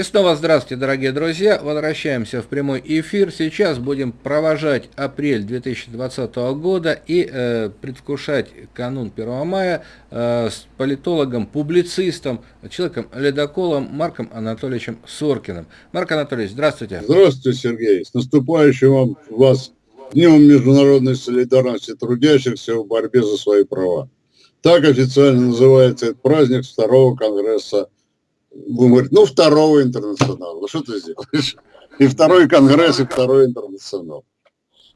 И снова здравствуйте, дорогие друзья. Возвращаемся в прямой эфир. Сейчас будем провожать апрель 2020 года и э, предвкушать канун 1 мая э, с политологом, публицистом, человеком-ледоколом Марком Анатольевичем Соркиным. Марк Анатольевич, здравствуйте. Здравствуйте, Сергей. С наступающим вам, вас Днем международной солидарности трудящихся в борьбе за свои права. Так официально называется этот праздник второго конгресса будем говорить, ну, второго интернационала. Что ты сделаешь? И второй конгресс, и второй интернационал.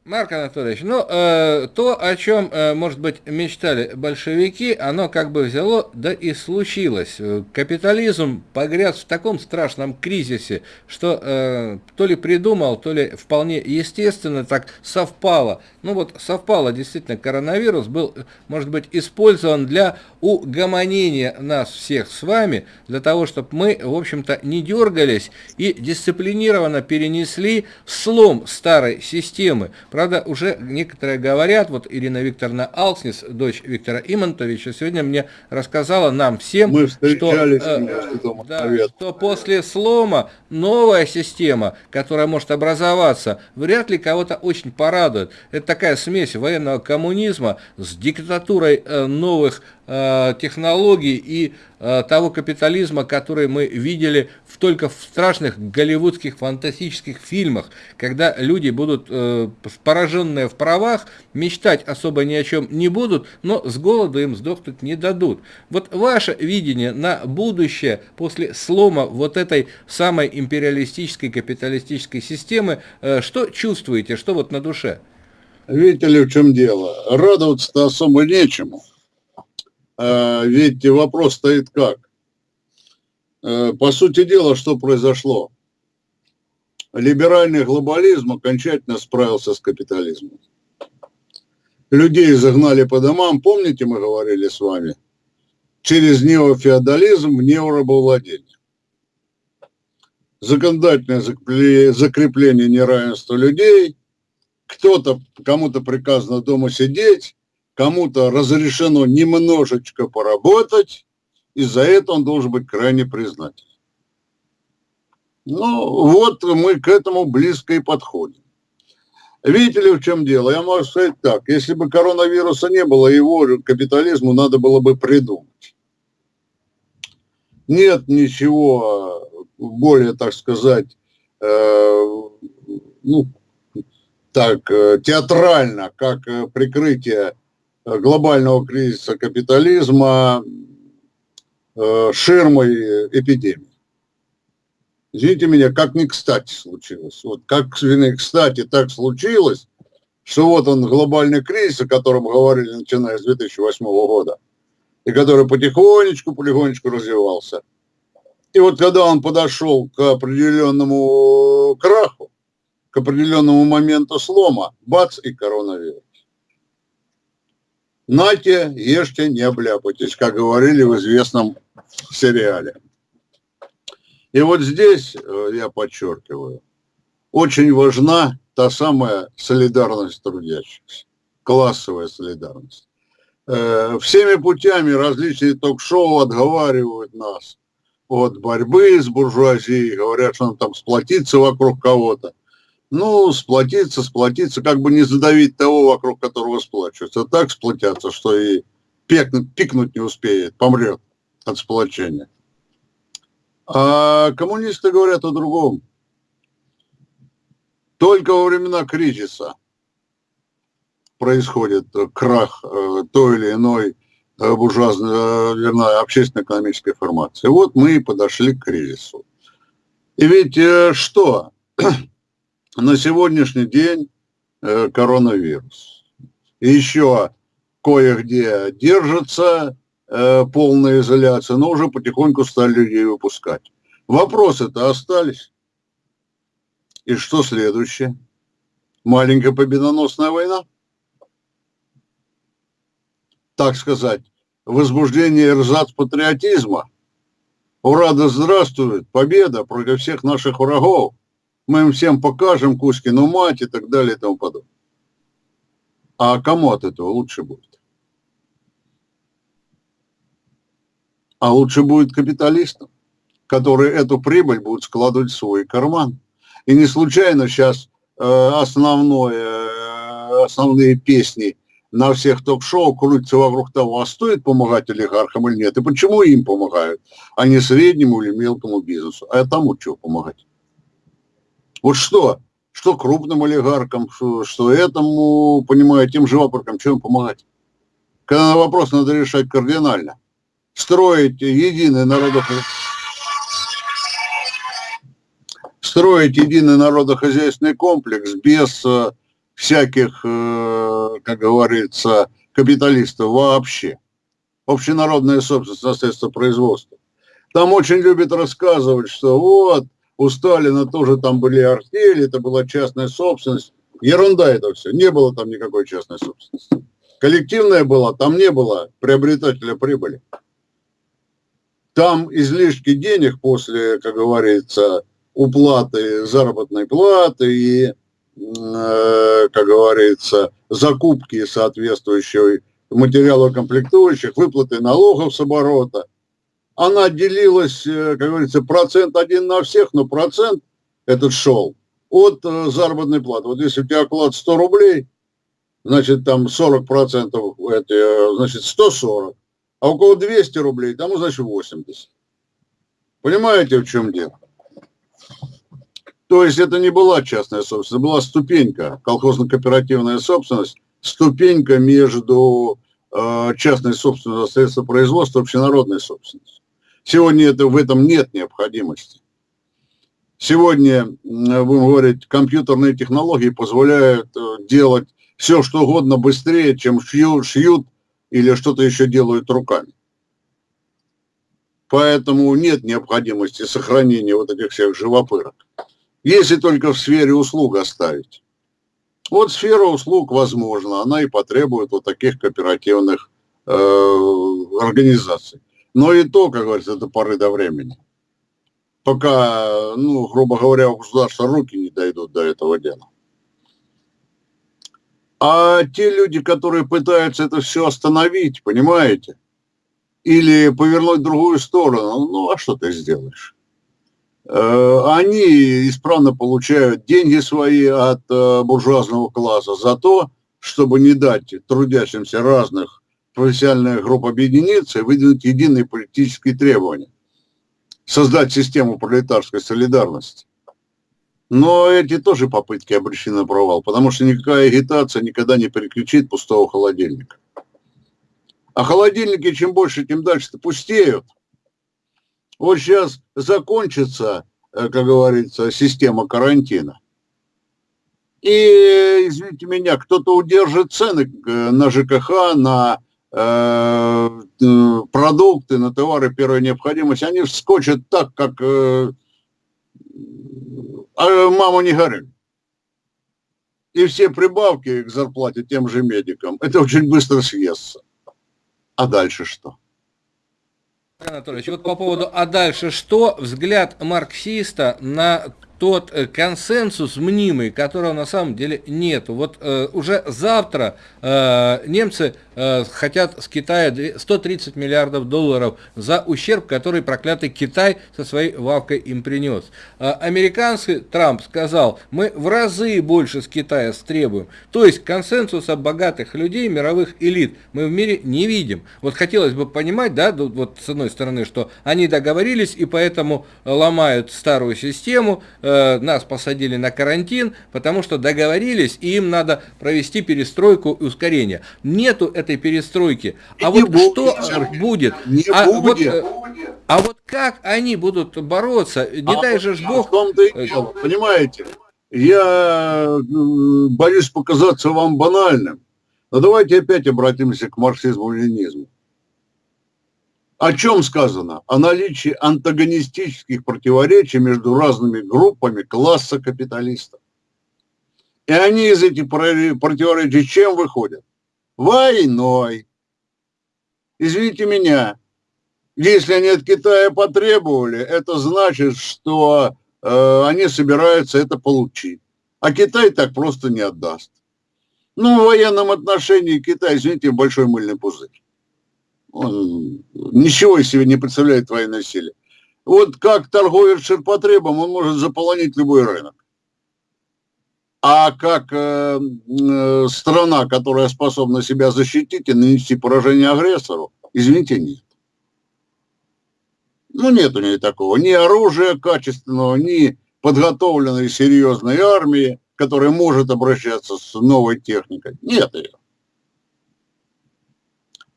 Марк Анатольевич, ну, э, то, о чем, э, может быть, мечтали большевики, оно как бы взяло, да и случилось. Капитализм погряз в таком страшном кризисе, что э, то ли придумал, то ли вполне естественно так совпало. Ну вот совпало, действительно, коронавирус был, может быть, использован для угомонения нас всех с вами, для того, чтобы мы, в общем-то, не дергались и дисциплинированно перенесли слом старой системы Правда, уже некоторые говорят, вот Ирина Викторовна Алкснис, дочь Виктора Имонтовича, сегодня мне рассказала нам всем, Мы что, э, да, что после слома новая система, которая может образоваться, вряд ли кого-то очень порадует. Это такая смесь военного коммунизма с диктатурой э, новых технологий и э, того капитализма, который мы видели в, только в страшных голливудских фантастических фильмах, когда люди будут э, пораженные в правах, мечтать особо ни о чем не будут, но с голоду им сдохнуть не дадут. Вот ваше видение на будущее после слома вот этой самой империалистической капиталистической системы, что чувствуете, что вот на душе? Видите ли, в чем дело? Радоваться-то особо нечему. А, ведь вопрос стоит как? Э, по сути дела, что произошло? Либеральный глобализм окончательно справился с капитализмом. Людей загнали по домам, помните, мы говорили с вами, через неофеодализм в неорабовладение. Законодательное закрепление неравенства людей, кто-то, кому-то приказано дома сидеть, кому-то разрешено немножечко поработать, и за это он должен быть крайне признателен. Ну, вот мы к этому близко и подходим. Видите ли, в чем дело? Я могу сказать так. Если бы коронавируса не было, его капитализму надо было бы придумать. Нет ничего более, так сказать, э, ну, так, э, театрально, как э, прикрытие Э, глобального кризиса капитализма э, ширмой эпидемии. Извините меня, как не кстати случилось. Вот как не кстати так случилось, что вот он глобальный кризис, о котором говорили, начиная с 2008 года, и который потихонечку, потихонечку развивался. И вот когда он подошел к определенному краху, к определенному моменту слома, бац, и коронавирус. Нате, ешьте, не обляпайтесь, как говорили в известном сериале. И вот здесь, э, я подчеркиваю, очень важна та самая солидарность трудящихся, классовая солидарность. Э, всеми путями различные ток-шоу отговаривают нас от борьбы с буржуазией, говорят, что нам там сплотиться вокруг кого-то ну, сплотиться, сплотиться, как бы не задавить того, вокруг которого сплачиваются. Так сплотятся, что и пикнуть, не успеет, помрет от сплочения. А коммунисты говорят о другом. Только во времена кризиса происходит крах э, той или иной э, буржуазной, э, вернее, общественно-экономической формации. Вот мы и подошли к кризису. И ведь что? На сегодняшний день э, коронавирус. И еще кое-где держится э, полная изоляция, но уже потихоньку стали людей выпускать. Вопросы-то остались. И что следующее? Маленькая победоносная война? Так сказать, возбуждение эрзац патриотизма. Ура, да здравствует, победа против всех наших врагов мы им всем покажем Кузькину мать и так далее и тому подобное. А кому от этого лучше будет? А лучше будет капиталистам. которые эту прибыль будут складывать в свой карман. И не случайно сейчас э, основное, э, основные песни на всех ток-шоу крутятся вокруг того, а стоит помогать олигархам или нет, и почему им помогают, а не среднему или мелкому бизнесу. А тому что помогать? Вот что? Что крупным олигархам, что, что этому, понимаю, тем же вопросам, чем помогать? Когда вопрос надо решать кардинально. Строить единый народохозяйственный строить единый народохозяйственный комплекс без э, всяких, э, как говорится, капиталистов вообще. Общенародная собственность на средства производства. Там очень любят рассказывать, что вот, у Сталина тоже там были артели, это была частная собственность. Ерунда это все, не было там никакой частной собственности. Коллективная была, там не было приобретателя прибыли. Там излишки денег после, как говорится, уплаты заработной платы и, э, как говорится, закупки соответствующей материалов комплектующих, выплаты налогов с оборота. Она делилась, э, как говорится, процент один на всех, но процент этот шел от э, заработной платы. Вот если у тебя оклад 100 рублей, значит, там 40 процентов, это, значит, 140. А у кого 200 рублей, тому, значит, 80. Понимаете, в чем дело? То есть это не была частная собственность, была ступенька, колхозно-кооперативная собственность, ступенька между э, частной собственностью средства производства и общенародной собственностью. Сегодня это, в этом нет необходимости. Сегодня, будем говорить, компьютерные технологии позволяют э, делать все, что угодно быстрее, чем шьют, шьют или что-то еще делают руками. Поэтому нет необходимости сохранения вот этих всех живопырок. Если только в сфере услуг оставить. Вот сфера услуг, возможно, она и потребует вот таких кооперативных э, организаций. Но и то, как говорится, до поры до времени. Пока, ну, грубо говоря, у государства руки не дойдут до этого дела. А те люди, которые пытаются это все остановить, понимаете, или повернуть в другую сторону, ну, а что ты сделаешь? Э, они исправно получают деньги свои от э, буржуазного класса за то, чтобы не дать трудящимся разных профессиональных групп объединиться и выдвинуть единые политические требования. Создать систему пролетарской солидарности. Но эти тоже попытки обречены на провал, потому что никакая агитация никогда не переключит пустого холодильника. А холодильники чем больше, тем дальше пустеют. Вот сейчас закончится, э, как говорится, система карантина. И, извините меня, кто-то удержит цены э, на ЖКХ, на продукты, на товары первой необходимости. Они вскочат так, как э, а маму не горюй. И все прибавки к зарплате тем же медикам, это очень быстро съестся. А дальше что? Анатольевич, вот по поводу «а дальше что?» взгляд марксиста на тот э, консенсус мнимый, которого на самом деле нет. Вот э, уже завтра э, немцы э, хотят с Китая 130 миллиардов долларов за ущерб, который проклятый Китай со своей вавкой им принес. Э, американский Трамп сказал, мы в разы больше с Китая стребуем. То есть консенсуса богатых людей, мировых элит мы в мире не видим. Вот хотелось бы понимать, да, вот с одной стороны, что они договорились и поэтому ломают старую систему, Э, нас посадили на карантин, потому что договорились, и им надо провести перестройку и ускорение. Нету этой перестройки. А вот будет, что Сергей, будет? Не а, будет. Вот, э, а вот как они будут бороться? Не а дай же Бог... дело, понимаете? Я боюсь показаться вам банальным. Но давайте опять обратимся к марксизму-ленинизму. О чем сказано? О наличии антагонистических противоречий между разными группами класса капиталистов. И они из этих противоречий чем выходят? Войной. Извините меня, если они от Китая потребовали, это значит, что э, они собираются это получить. А Китай так просто не отдаст. Ну, в военном отношении Китай, извините, большой мыльный пузырь. Он ничего из себя не представляет военной силе. Вот как торговец ширпотребом, он может заполонить любой рынок. А как э, э, страна, которая способна себя защитить и нанести поражение агрессору, извините, нет. Ну, нет у нее такого. Ни оружия качественного, ни подготовленной серьезной армии, которая может обращаться с новой техникой. Нет ее.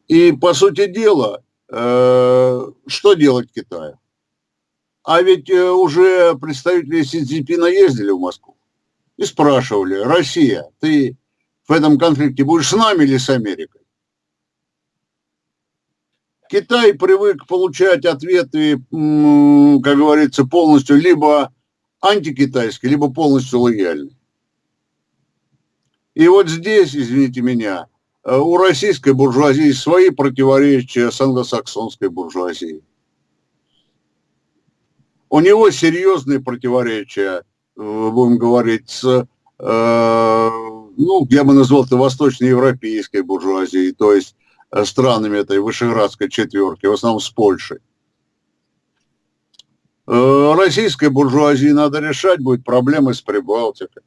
И, по сути дела, э, что делать Китаю? А ведь э, уже представители Си Цзиньпина ездили в Москву и спрашивали, Россия, ты в этом конфликте будешь с нами или с Америкой? Китай привык получать ответы, как говорится, полностью либо антикитайские, либо полностью лояльные. И вот здесь, извините меня, у российской буржуазии свои противоречия с англосаксонской буржуазией. У него серьезные противоречия, э, будем говорить, с, э, ну, я бы назвал это восточноевропейской буржуазией, то есть Э, странами этой Вышеградской четверки, в основном с Польшей. Э, российской буржуазии надо решать будет проблемы с Прибалтикой.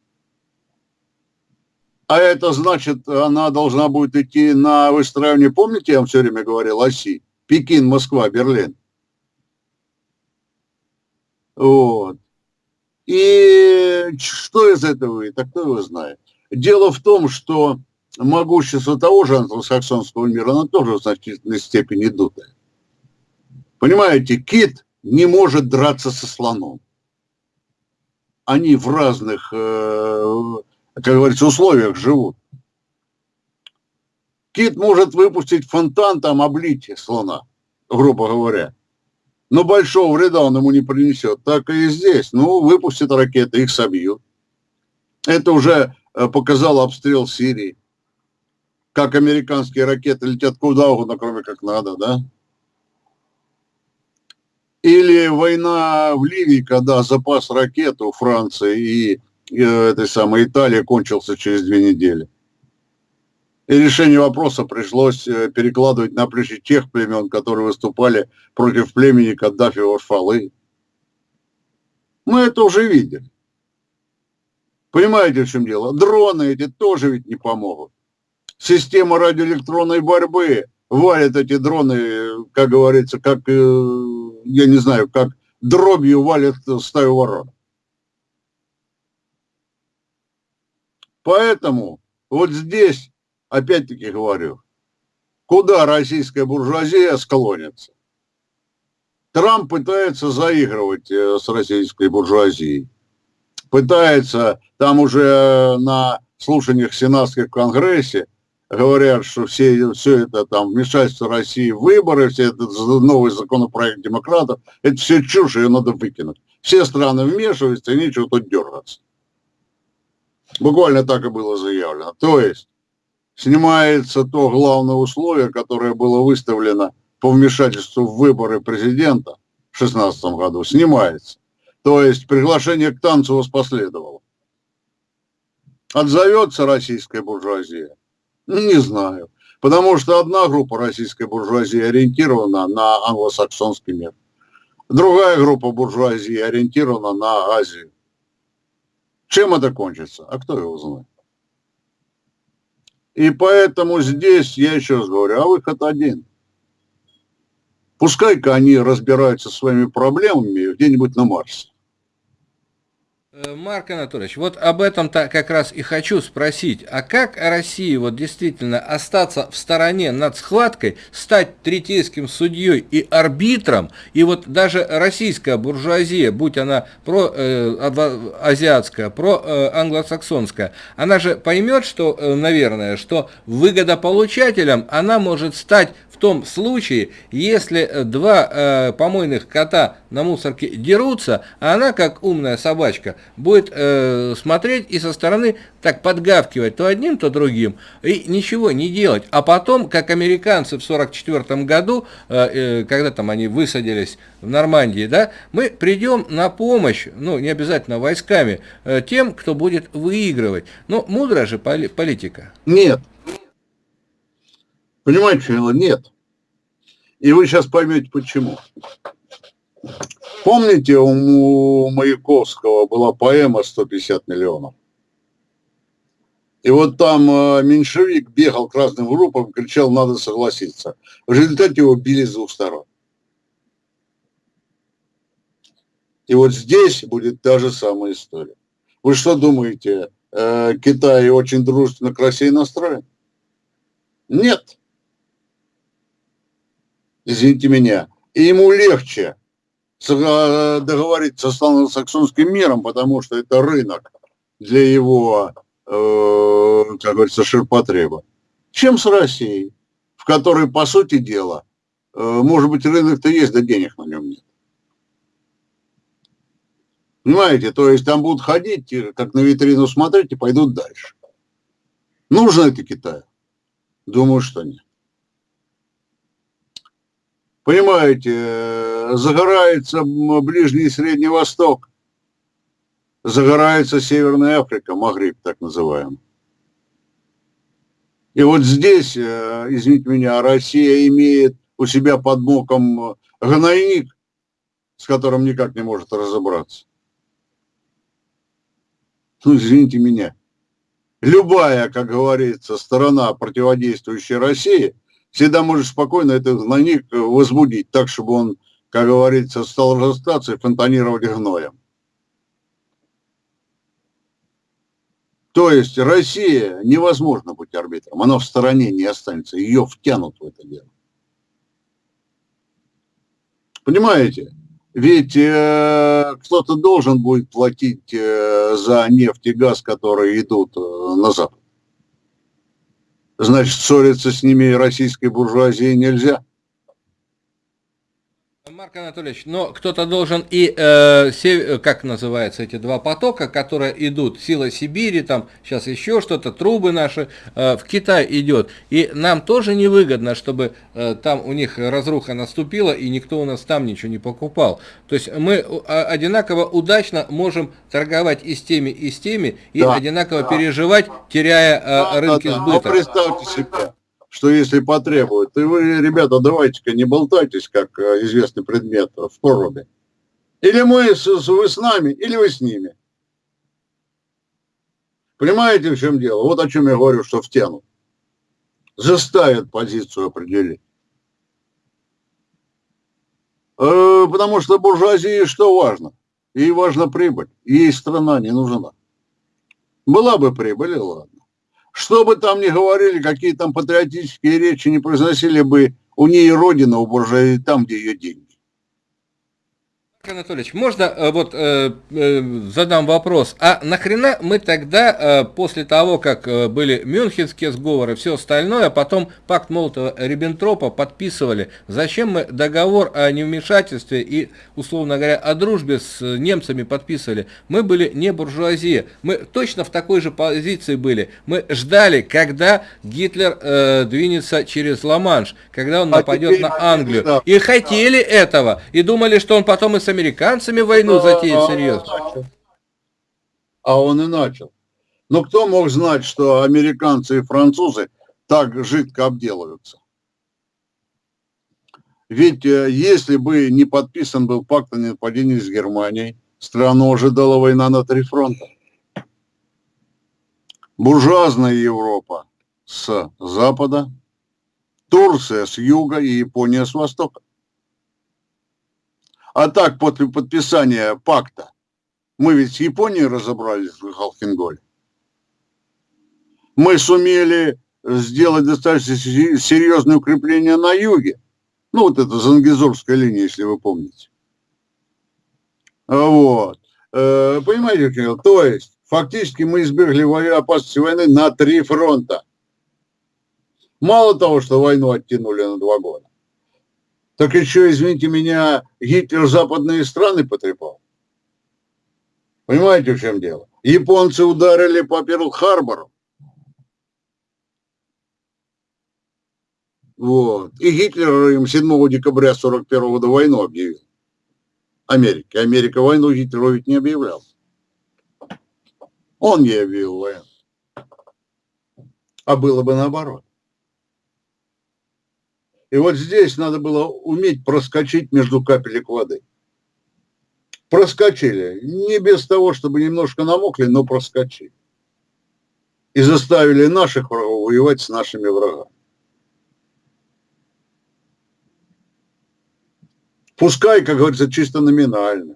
А это значит, она должна будет идти на выстраивание, помните, я вам все время говорил, оси? Пекин, Москва, Берлин. Вот. И что из этого выйдет, а кто его знает? Дело в том, что могущество того же англосаксонского мира, оно тоже в значительной степени дутое. Понимаете, кит не может драться со слоном. Они в разных, э, как говорится, условиях живут. Кит может выпустить фонтан, там облить слона, грубо говоря. Но большого вреда он ему не принесет. Так и здесь. Ну, выпустят ракеты, их собьют. Это уже э, показал обстрел Сирии как американские ракеты летят куда угодно, кроме как надо, да? Или война в Ливии, когда запас ракет у Франции и этой самой Италии кончился через две недели. И решение вопроса пришлось э, перекладывать на плечи тех племен, которые выступали против племени Каддафи Варфалы. Мы это уже видели. Понимаете, в чем дело? Дроны эти тоже ведь не помогут система радиоэлектронной борьбы валит эти дроны, как говорится, как, э, я не знаю, как дробью валит стаю ворон. Поэтому вот здесь, опять-таки говорю, куда российская буржуазия склонится? Трамп пытается заигрывать э, с российской буржуазией. Пытается, там уже на слушаниях сенатских в Конгрессе говорят, что все, все это там вмешательство России в выборы, все это новый законопроект демократов, это все чушь, ее надо выкинуть. Все страны вмешиваются, и нечего тут дергаться. Буквально так и было заявлено. То есть снимается то главное условие, которое было выставлено по вмешательству в выборы президента в 2016 году, снимается. То есть приглашение к танцу воспоследовало. Отзовется российская буржуазия, не знаю. Потому что одна группа российской буржуазии ориентирована на англосаксонский мир. Другая группа буржуазии ориентирована на Азию. Чем это кончится? А кто его знает? И поэтому здесь, я еще раз говорю, а выход один. Пускай-ка они разбираются своими проблемами где-нибудь на Марсе. Э, Марк Анатольевич, вот об этом-то как раз и хочу спросить. А как России вот действительно остаться в стороне над схваткой, стать третейским судьей и арбитром, и вот даже российская буржуазия, будь она про э, азиатская, про э, она же поймет, что, э, наверное, что выгодополучателем она может стать том случае, если э, два э, помойных кота на мусорке дерутся, она, как умная собачка, будет э, смотреть и со стороны так подгавкивать то одним, то другим, и ничего не делать. А потом, как американцы в 1944 году, э, э, когда там они высадились в Нормандии, да, мы придем на помощь, ну, не обязательно войсками, э, тем, кто будет выигрывать. Но мудрая же политика. Нет, Понимаете, нет. И вы сейчас поймете, почему. Помните, у Маяковского была поэма «150 миллионов»? И вот там э, меньшевик бегал к разным группам, кричал, надо согласиться. В результате его били с двух сторон. И вот здесь будет та же самая история. Вы что думаете, э, Китай очень дружественно к России настроен? Нет. Извините меня. И ему легче э, договориться с англосаксонским миром, потому что это рынок для его Э, как говорится, ширпотреба, чем с Россией, в которой, по сути дела, э, может быть, рынок-то есть, да денег на нем нет. Понимаете, то есть там будут ходить, как на витрину смотреть и пойдут дальше. Нужно это Китаю? Думаю, что нет. Понимаете, э, загорается Ближний и Средний Восток, загорается Северная Африка, Магриб так называемый. И вот здесь, э, извините меня, Россия имеет у себя под боком гнойник, с которым никак не может разобраться. Ну, извините меня. Любая, как говорится, сторона, противодействующая России, всегда может спокойно этот гнойник возбудить так, чтобы он, как говорится, стал разрастаться и фонтанировать гноем. То есть Россия невозможно быть арбитром, она в стороне не останется, ее втянут в это дело. Понимаете? Ведь э, кто-то должен будет платить э, за нефть и газ, которые идут э, на Запад. Значит, ссориться с ними российской буржуазии нельзя. Марк Анатольевич, но кто-то должен и, э, сев... как называется, эти два потока, которые идут, сила Сибири, там сейчас еще что-то, трубы наши, э, в Китай идет. И нам тоже невыгодно, чтобы э, там у них разруха наступила, и никто у нас там ничего не покупал. То есть мы а, одинаково удачно можем торговать и с теми, и с теми, и да, одинаково да. переживать, теряя э, да, рынки да, да. сбыта. Но представьте себе, что если потребуют, и вы, ребята, давайте-ка не болтайтесь, как э, известный предмет в проруби. Или мы, с, вы с нами, или вы с ними. Понимаете, в чем дело? Вот о чем я говорю, что втянут. Заставят позицию определить. Э, потому что буржуазии что важно? Ей важна прибыль. Ей страна не нужна. Была бы прибыль, ладно. Что бы там ни говорили, какие там патриотические речи не произносили бы, у нее родина, у буржуазии там, где ее деньги. Анатольевич, можно э, вот э, э, задам вопрос, а нахрена мы тогда, э, после того, как э, были мюнхенские сговоры, все остальное, а потом пакт Молотова-Риббентропа подписывали, зачем мы договор о невмешательстве и, условно говоря, о дружбе с немцами подписывали? Мы были не буржуазия, мы точно в такой же позиции были, мы ждали, когда Гитлер э, двинется через Ла-Манш, когда он а нападет на Англию, и хотели этого, и думали, что он потом и американцами войну а, затеять серьезно. А он и начал. Но кто мог знать, что американцы и французы так жидко обделаются? Ведь э, если бы не подписан был пакт о нападении с Германией, страну ожидала война на три фронта. Буржуазная Европа с запада, Турция с юга и Япония с востока. А так, после подписания пакта, мы ведь с Японией разобрались в Халхинголе. Мы сумели сделать достаточно серьезное укрепление на юге. Ну, вот это Зангизорская линия, если вы помните. Вот. Э, понимаете, то есть, фактически мы избегли опасности войны на три фронта. Мало того, что войну оттянули на два года так еще, извините меня, Гитлер западные страны потрепал. Понимаете, в чем дело? Японцы ударили по Перл-Харбору. Вот. И Гитлер им 7 декабря 41 года войну объявил. Америке. Америка войну Гитлеру ведь не объявлял. Он не объявил войну. А было бы наоборот. И вот здесь надо было уметь проскочить между капелек воды. проскочили. Не без того, чтобы немножко намокли, но проскочили. И заставили наших врагов воевать с нашими врагами. Пускай, как говорится, чисто номинально.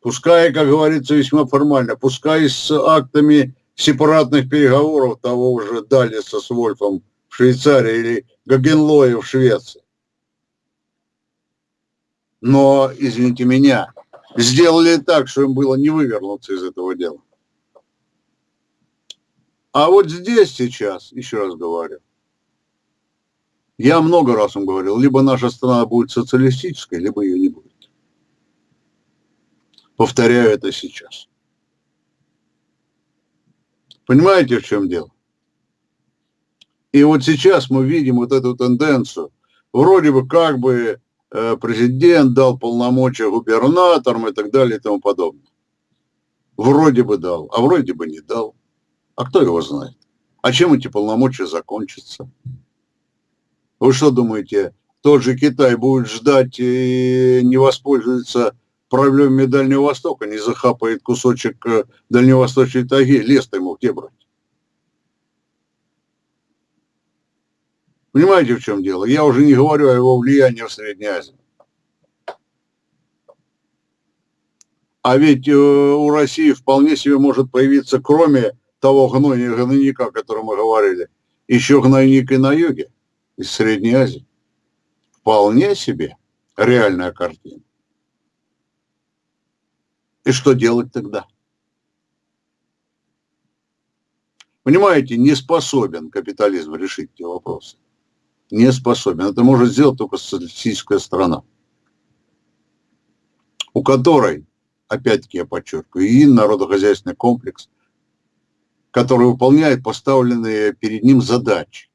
Пускай, как говорится, весьма формально. Пускай с актами сепаратных переговоров того уже Далиса с Вольфом в Швейцарии или Гагенлоя в Швеции. Но, извините меня, сделали так, что им было не вывернуться из этого дела. А вот здесь сейчас, еще раз говорю, я много раз вам говорил, либо наша страна будет социалистической, либо ее не будет. Повторяю это сейчас. Понимаете, в чем дело? И вот сейчас мы видим вот эту тенденцию. Вроде бы как бы э, президент дал полномочия губернаторам и так далее и тому подобное. Вроде бы дал, а вроде бы не дал. А кто его знает? А чем эти полномочия закончатся? Вы что думаете, тот же Китай будет ждать и не воспользуется проблемами Дальнего Востока, не захапает кусочек э, дальневосточной тайги, лес-то ему где брать? Понимаете, в чем дело? Я уже не говорю о его влиянии в Средней Азии. А ведь э, у России вполне себе может появиться, кроме того гнойника, о котором мы говорили, еще гнойник и на юге, из Средней Азии. Вполне себе реальная картина. И что делать тогда? Понимаете, не способен капитализм решить эти вопросы не способен. Это может сделать только социалистическая страна, у которой, опять-таки я подчеркиваю, и народохозяйственный комплекс, который выполняет поставленные перед ним задачи.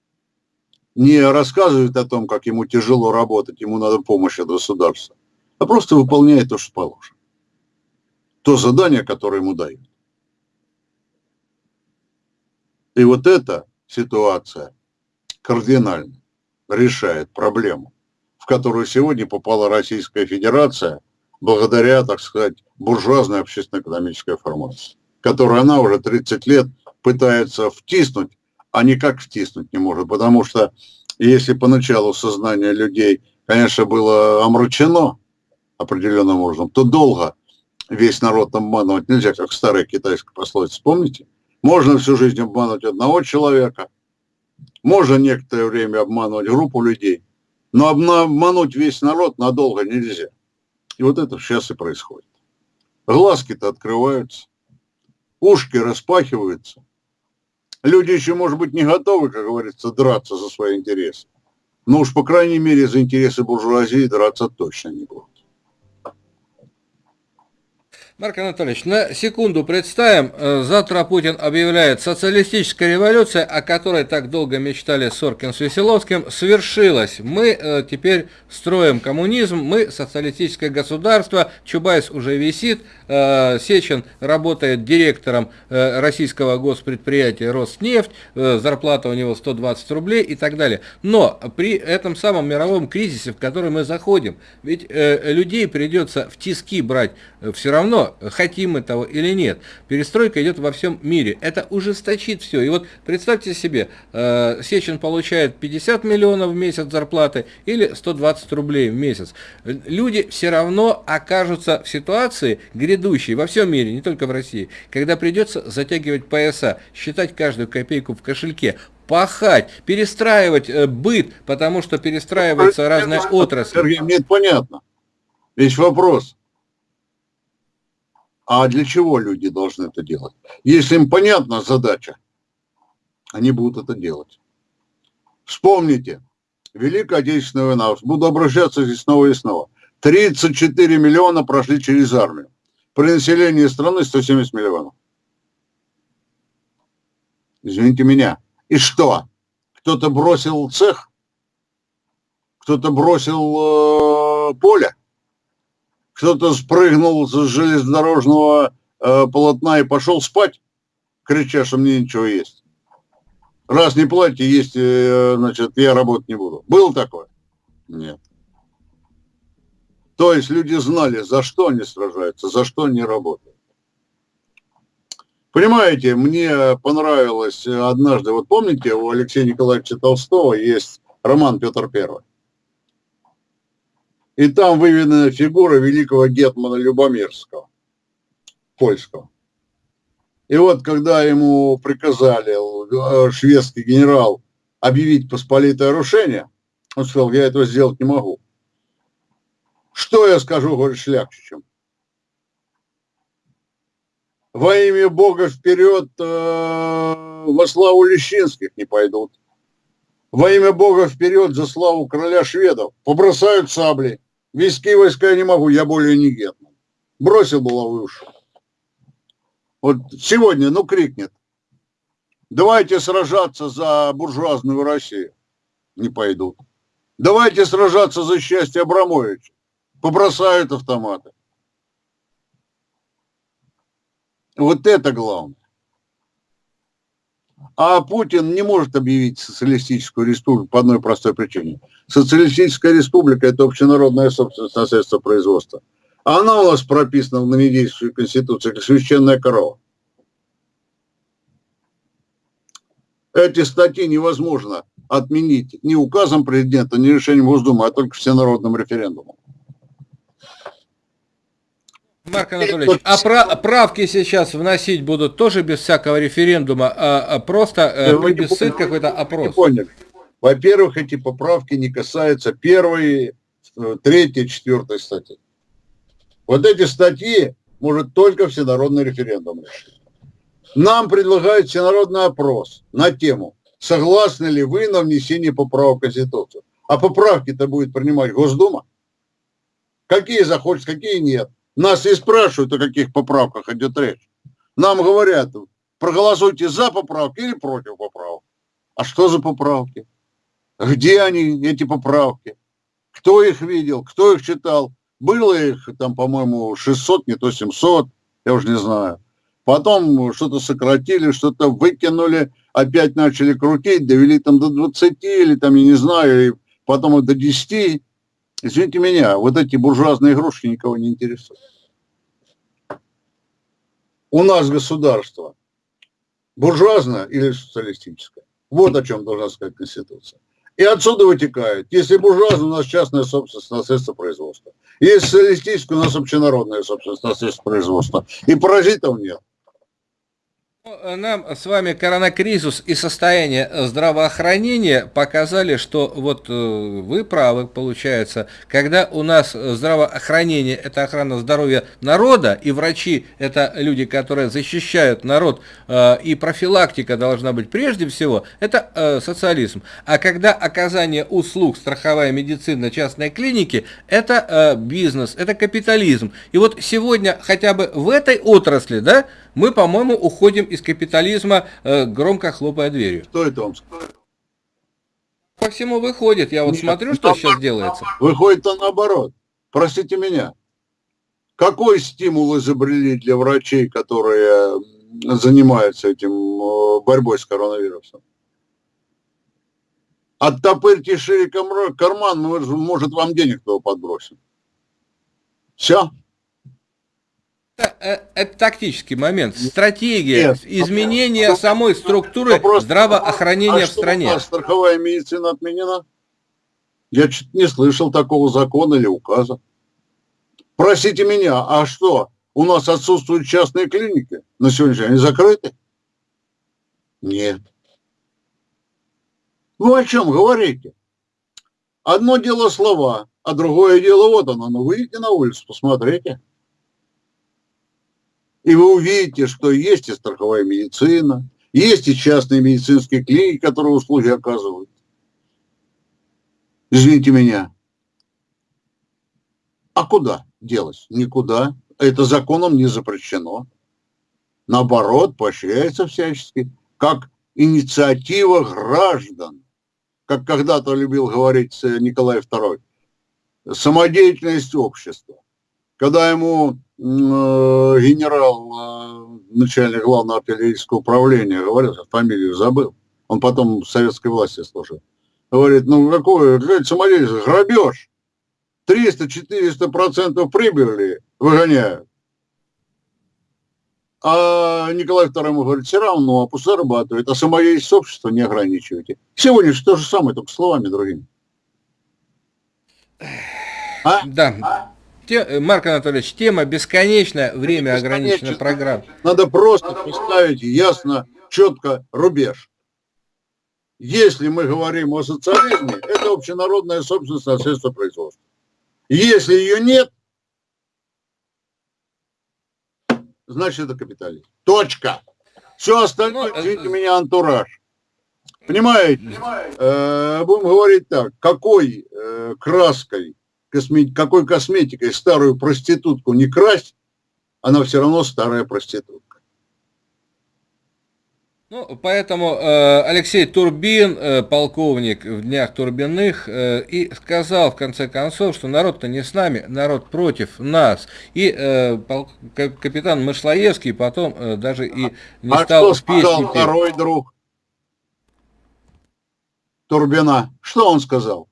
Не рассказывает о том, как ему тяжело работать, ему надо помощь от государства, а просто выполняет то, что положено. То задание, которое ему дают. И вот эта ситуация кардинальна решает проблему, в которую сегодня попала Российская Федерация благодаря, так сказать, буржуазной общественно-экономической формации, которую она уже 30 лет пытается втиснуть, а никак втиснуть не может, потому что если поначалу сознание людей, конечно, было омрачено определенным образом, то долго весь народ обманывать нельзя, как старая китайская пословица, помните? Можно всю жизнь обмануть одного человека – можно некоторое время обманывать группу людей, но обмануть весь народ надолго нельзя. И вот это сейчас и происходит. Глазки-то открываются, ушки распахиваются. Люди еще, может быть, не готовы, как говорится, драться за свои интересы. Но уж, по крайней мере, за интересы буржуазии драться точно не будут. Марк Анатольевич, на секунду представим, э, завтра Путин объявляет, социалистическая революция, о которой так долго мечтали Соркин с Веселовским, свершилась. Мы э, теперь строим коммунизм, мы социалистическое государство, Чубайс уже висит, э, Сечин работает директором российского госпредприятия Роснефть, зарплата у него 120 рублей и так далее. Но при этом самом мировом кризисе, в который мы заходим, ведь людей придется в тиски брать все равно, хотим мы того или нет. Перестройка идет во всем мире. Это ужесточит все. И вот представьте себе, э, Сечин получает 50 миллионов в месяц зарплаты или 120 рублей в месяц. Люди все равно окажутся в ситуации грядущей во всем мире, не только в России, когда придется затягивать пояса, считать каждую копейку в кошельке, пахать, перестраивать э, быт, потому что перестраиваются разные отрасли. Сергей, мне это понятно. Весь вопрос. А для чего люди должны это делать? Если им понятна задача, они будут это делать. Вспомните, Великая Отечественная война, буду обращаться здесь снова и снова. 34 миллиона прошли через армию. При населении страны 170 миллионов. Извините меня. И что? Кто-то бросил цех? Кто-то бросил э, поле? Кто-то спрыгнул с железнодорожного э, полотна и пошел спать, крича, что мне ничего есть. Раз не платите, есть, э, значит, я работать не буду. Было такое? Нет. То есть люди знали, за что они сражаются, за что они работают. Понимаете, мне понравилось однажды, вот помните, у Алексея Николаевича Толстого есть роман «Петр Первый». И там выведена фигура великого гетмана Любомирского, польского. И вот когда ему приказали э, шведский генерал объявить посполитое рушение, он сказал, я этого сделать не могу. Что я скажу, говорит, шляхтичам? Во имя Бога вперед э, во славу Лещинских не пойдут. Во имя Бога вперед за славу короля шведов. Побросают сабли. Вести войска я не могу, я более не гетман. Бросил булаву и ушел. Вот сегодня, ну, крикнет. Давайте сражаться за буржуазную Россию. Не пойдут. Давайте сражаться за счастье Абрамовича. Побросают автоматы. Вот это главное. А Путин не может объявить социалистическую республику по одной простой причине. Социалистическая республика – это общенародная собственность на средства производства. А она у нас прописана в новодействующей конституции как священная корова. Эти статьи невозможно отменить ни указом президента, ни решением Госдумы, а только всенародным референдумом. Марк Анатольевич, а правки сейчас вносить будут тоже без всякого референдума, а, а просто э, плебисцит какой-то опрос? Во-первых, эти поправки не касаются первой, э, третьей, четвертой статьи. Вот эти статьи может только всенародный референдум решить. Нам предлагают всенародный опрос на тему, согласны ли вы на внесение поправок в Конституцию. А поправки-то будет принимать Госдума. Какие захочет, какие нет. Нас и спрашивают, о каких поправках идет речь. Нам говорят, проголосуйте за поправки или против поправок. А что за поправки? Где они, эти поправки? Кто их видел, кто их читал? Было их там, по-моему, 600, не то 700, я уже не знаю. Потом что-то сократили, что-то выкинули, опять начали крутить, довели там до 20 или там, я не знаю, и потом до 10. Извините меня, вот эти буржуазные игрушки никого не интересуют. У нас государство буржуазное или социалистическое? Вот о чем должна сказать Конституция. И отсюда вытекает, если буржуазное, у нас частная собственность на средства производства. Если социалистическое, у нас общенародная собственность на средства производства. И паразитов нет. Ну, нам с вами коронакризис и состояние здравоохранения показали, что вот э, вы правы, получается, когда у нас здравоохранение – это охрана здоровья народа, и врачи – это люди, которые защищают народ, э, и профилактика должна быть прежде всего, это э, социализм. А когда оказание услуг, страховая медицина, частной клиники – это бизнес, это капитализм. И вот сегодня хотя бы в этой отрасли, да, мы, по-моему, уходим из капитализма, э, громко хлопая дверью. Кто это вам сказал? По всему выходит. Я вот Нет, смотрю, что сейчас делается. Выходит-то наоборот. Простите меня. Какой стимул изобрели для врачей, которые занимаются этим э, борьбой с коронавирусом? Оттопырьте шире карман, может вам денег кто подбросим. Все. Это, э, это тактический момент. Стратегия Нет, изменения вопрос, самой структуры вопрос, здравоохранения а в стране. А страховая медицина отменена? Я чуть не слышал такого закона или указа. Простите меня, а что, у нас отсутствуют частные клиники на сегодняшний день? Они закрыты? Нет. Ну о чем говорите? Одно дело слова, а другое дело вот оно. Ну выйдите на улицу, посмотрите. И вы увидите, что есть и страховая медицина, есть и частные медицинские клиники, которые услуги оказывают. Извините меня. А куда делать? Никуда. Это законом не запрещено. Наоборот, поощряется всячески, как инициатива граждан. Как когда-то любил говорить Николай II. Самодеятельность общества. Когда ему Э, генерал, э, начальник главного артиллерийского управления, говорил, фамилию забыл, он потом в советской власти служил, говорит, ну какой, блядь, самодельный, грабеж. 300-400% прибыли выгоняют. А Николай II ему говорит, все равно, пусть зарабатывает, а самое есть общество не ограничивайте. Сегодня же то же самое, только словами другими. А? Да. А? Те, Марк Анатольевич, тема бесконечная, время ограничено программ. Надо просто поставить ясно, четко рубеж. Если мы говорим о социализме, это общенародная собственность на средства производства. Если ее нет, значит это капитализм. Точка. Все остальное, ну, извините меня, антураж. Понимаете? Э, будем говорить так, какой э, краской, косме, какой косметикой старую проститутку не красть, она все равно старая проститутка. Ну, поэтому э, Алексей Турбин, э, полковник в днях Турбиных, э, и сказал в конце концов, что народ-то не с нами, народ против нас. И э, пол, капитан Мышлоевский потом э, даже и не а стал что сказал второй друг Турбина? Что он сказал?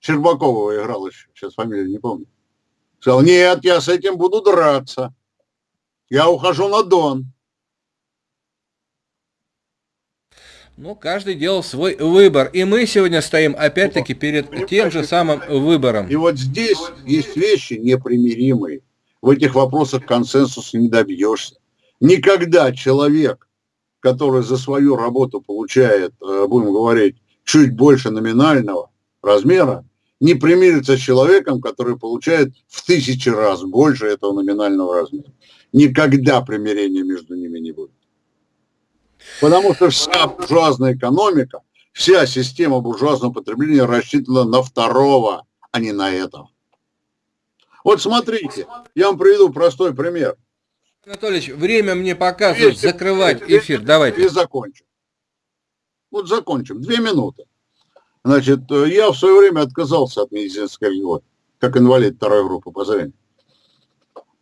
Щербакова играл еще, сейчас фамилию не помню. Сказал, нет, я с этим буду драться. Я ухожу на Дон. Ну, каждый делал свой выбор. И мы сегодня стоим опять-таки перед Понимаете, тем же самым выбором. И вот здесь есть вещи непримиримые. В этих вопросах консенсуса не добьешься. Никогда человек, который за свою работу получает, э, будем говорить, чуть больше номинального размера, не примирится с человеком, который получает в тысячи раз больше этого номинального размера. Никогда примирения между ними не будет. Потому что вся буржуазная экономика, вся система буржуазного потребления рассчитана на второго, а не на этого. Вот смотрите, я вам приведу простой пример. Анатольевич, время мне показывает закрывать эфир. Давайте. И закончим. Вот закончим. Две минуты. Значит, я в свое время отказался от медицинской льготы, как инвалид второй группы по зрению.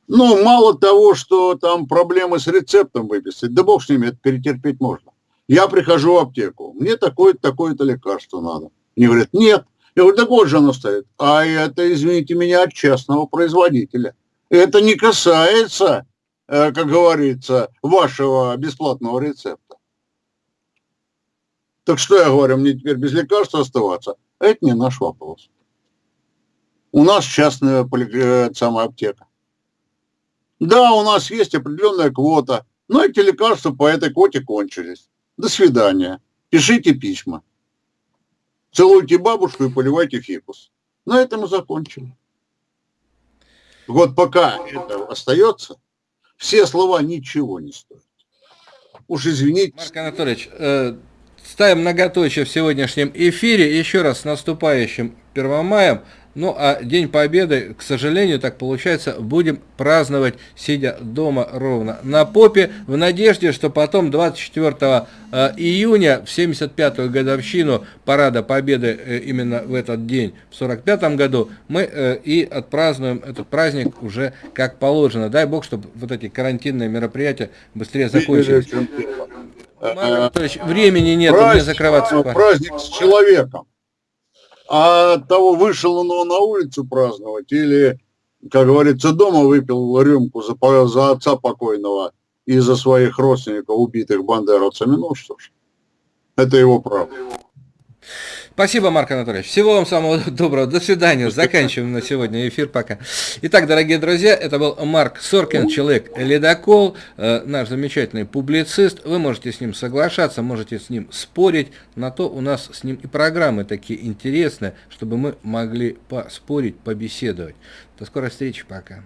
Ну, мало того, что там проблемы с рецептом выписать, да бог с ними, это перетерпеть можно. Я прихожу в аптеку, мне такое-то, такое-то лекарство надо. Мне говорят, нет. Я говорю, так вот же оно стоит. А это, извините меня, от частного производителя. Это не касается, э, как говорится, вашего бесплатного рецепта. Так что я говорю, мне теперь без лекарства оставаться? Это не наш вопрос. У нас частная э, самая аптека. Да, у нас есть определенная квота, но эти лекарства по этой квоте кончились. До свидания. Пишите письма. Целуйте бабушку и поливайте фикус. На этом мы закончили. Вот пока это остается, все слова ничего не стоят. Уж извините. Марк Анатольевич, э, ставим многоточие в сегодняшнем эфире. Еще раз с наступающим Первомаем. Ну а День Победы, к сожалению, так получается, будем праздновать, сидя дома ровно на попе, в надежде, что потом 24 э, июня, в 75-ю годовщину Парада Победы э, именно в этот день, в 45 году, мы э, и отпразднуем этот праздник уже как положено. Дай Бог, чтобы вот эти карантинные мероприятия быстрее закончились. Марк времени нет, мне закрываться. Праздник с человеком а от того, вышел он на улицу праздновать или, как говорится, дома выпил рюмку за, за отца покойного и за своих родственников, убитых бандеровцами, ну что ж, это его право. Спасибо, Марк Анатольевич. Всего вам самого доброго. До свидания. Заканчиваем на сегодня эфир. Пока. Итак, дорогие друзья, это был Марк Соркин, человек ледокол, э, наш замечательный публицист. Вы можете с ним соглашаться, можете с ним спорить. На то у нас с ним и программы такие интересные, чтобы мы могли поспорить, побеседовать. До скорой встречи. Пока.